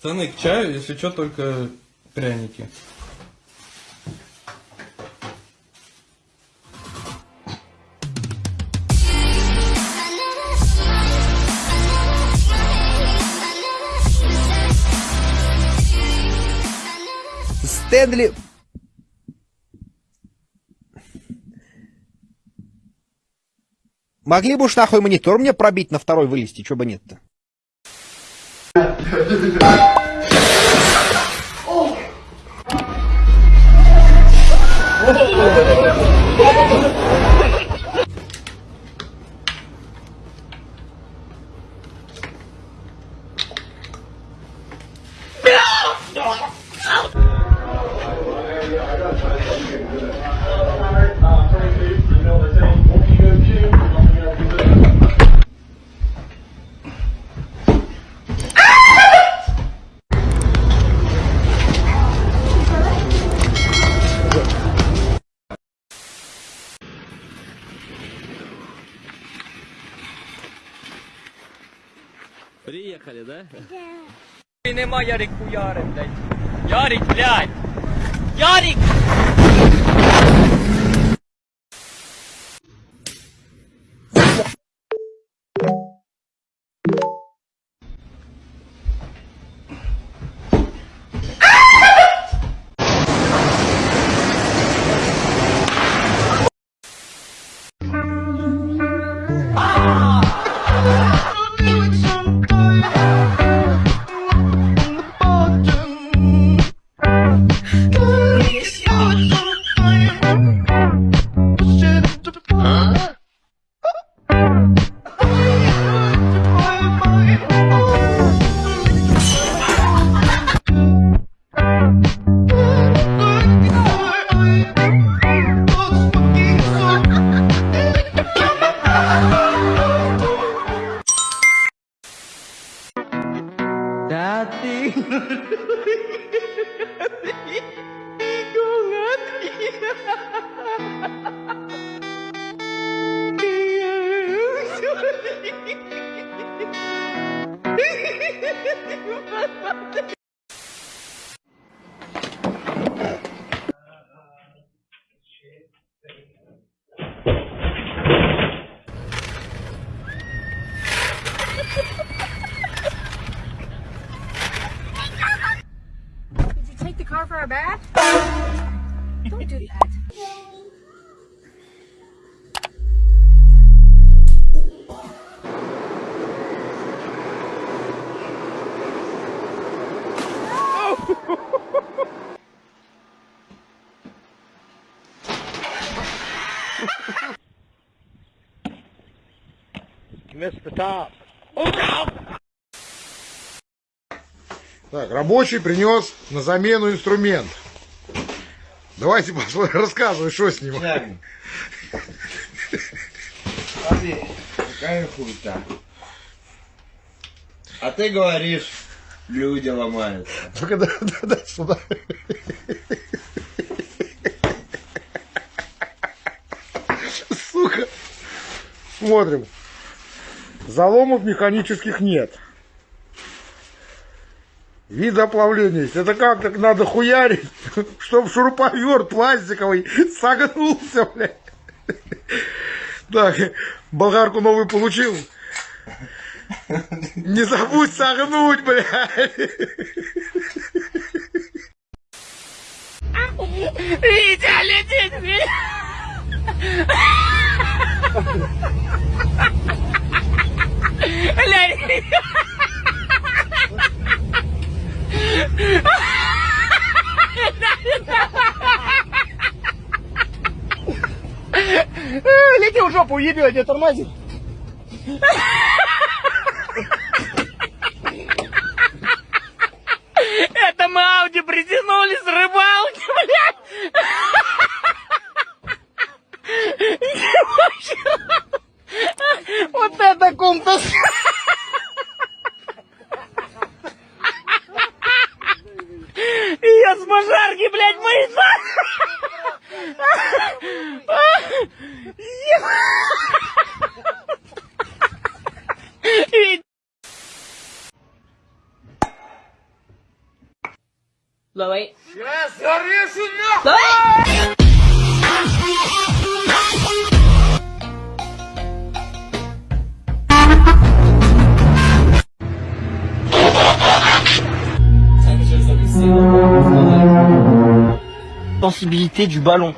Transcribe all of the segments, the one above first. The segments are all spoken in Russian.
Пацаны, к чаю, если что, только пряники. Стэнли... Могли бы уж нахуй монитор мне пробить на второй вылезти, чё бы нет-то? 오! Приехали, да? І нема Ярик хуяри, блядь. Ярик, блядь! Ярик! Don't do that. Так, рабочий принес на замену инструмент. Давайте посмотрим, рассказывай, что с ним. Смотри, какая хуйта. А ты говоришь, люди ломаются. Только да, да, да, сюда. Сука. Смотрим. Заломов механических нет. Вид оплавления есть. Это как так надо хуярить, чтобы шуруповерт пластиковый согнулся, блядь. Так, болгарку новую получил. Не забудь согнуть, блядь. Витя, летит, Витя! Блядь! Лети в жопу, ебет, не тормози. Это мы Ауди притянули с рыбалки, блядь! Вот это кумтас. Sensibilité du ballon.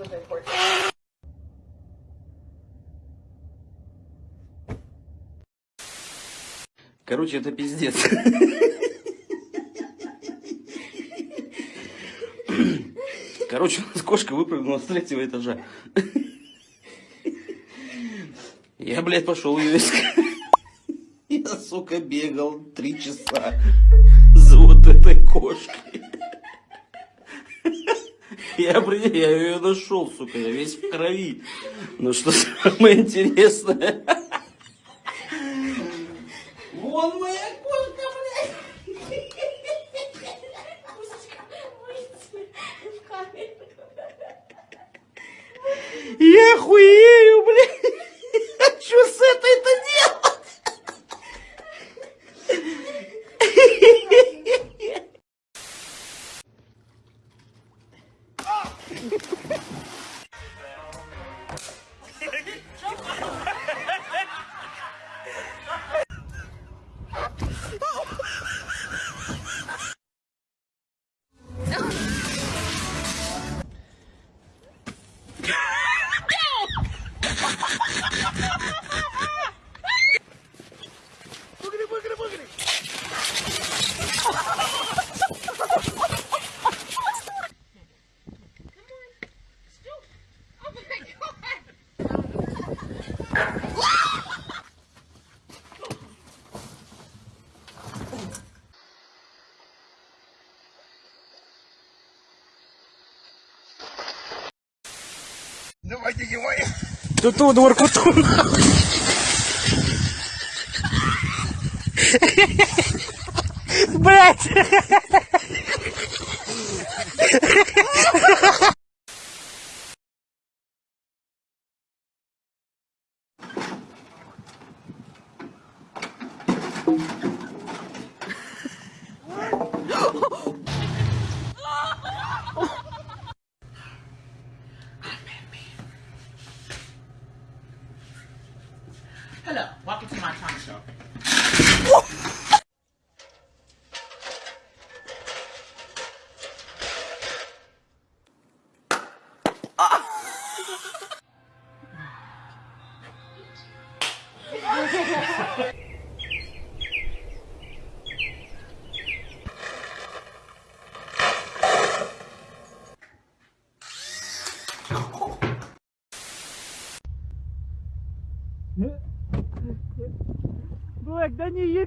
Was important. Короче, это пиздец. Короче, у нас кошка выпрыгнула с третьего этажа. Я, блядь, пошел ее искать. Я, сука, бегал три часа за вот этой кошкой. Я, блядь, я ее нашел, сука, я весь в крови. Но что самое интересное... Вон моя кошка, блядь! Я хуею, Тут у Воркуту. Блять!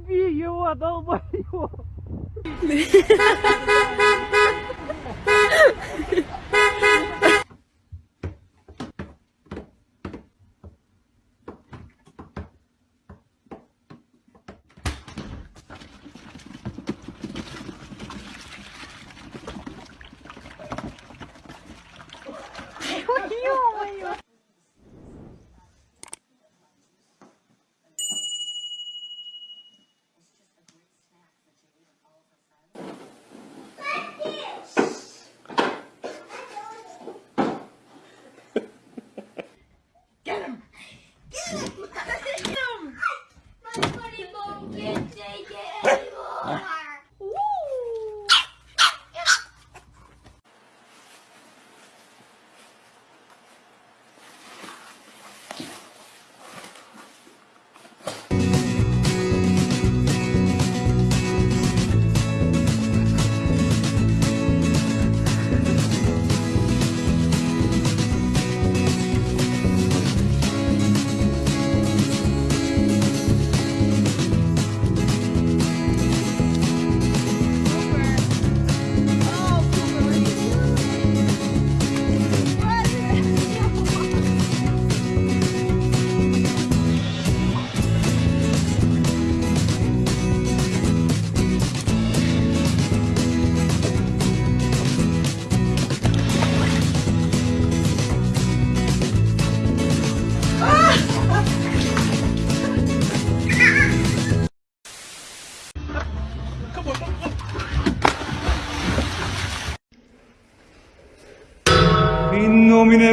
Да не еби его, долбоёб!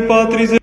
Patris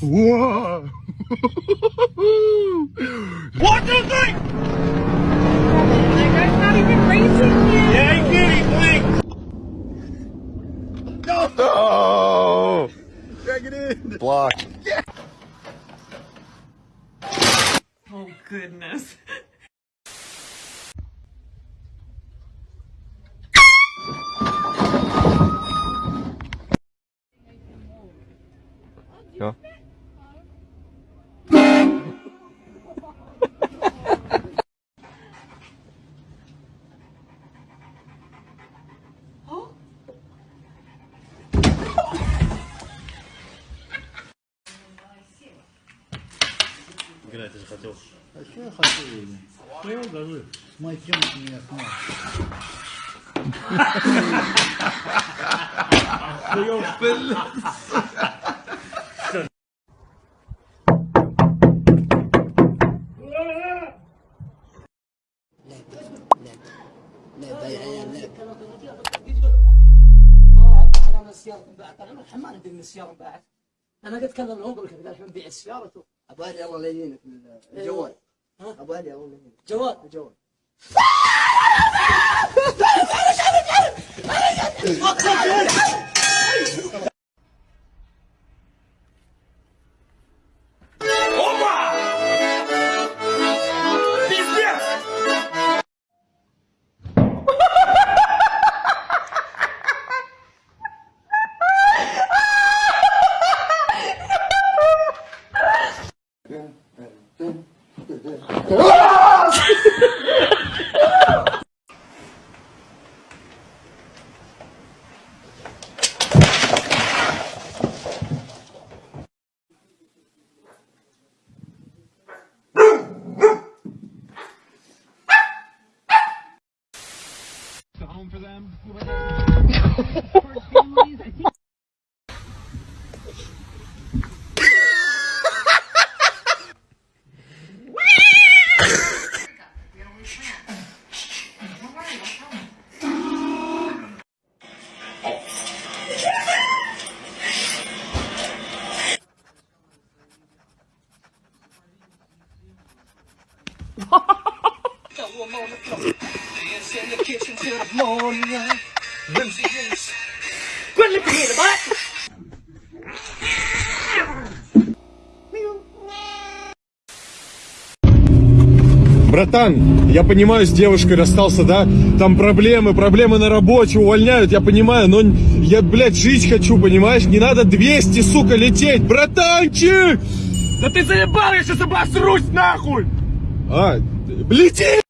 Whoa! what do you think? That guy's not even racing yet. Yeah, he did, he blinked. No! Oh! Drag it in. Block. Oh, goodness. хотел? А что я хотел? Что говорю? Мой темник меня снял. السياره من بعد أنا ما حماني السياره من بعد أنا قلت كلم العمر قال الحين بيع سيارته أبو علي الله لا يهينك الجوال. أبو علي الله لا يهينك. جوال. جوال Братан, я понимаю, с девушкой расстался, да? Там проблемы, проблемы на работе, увольняют, я понимаю, но я, блядь, жить хочу, понимаешь? Не надо 200, сука, лететь, братанчик! Да ты заебал, я сейчас обосрусь нахуй! А, лети!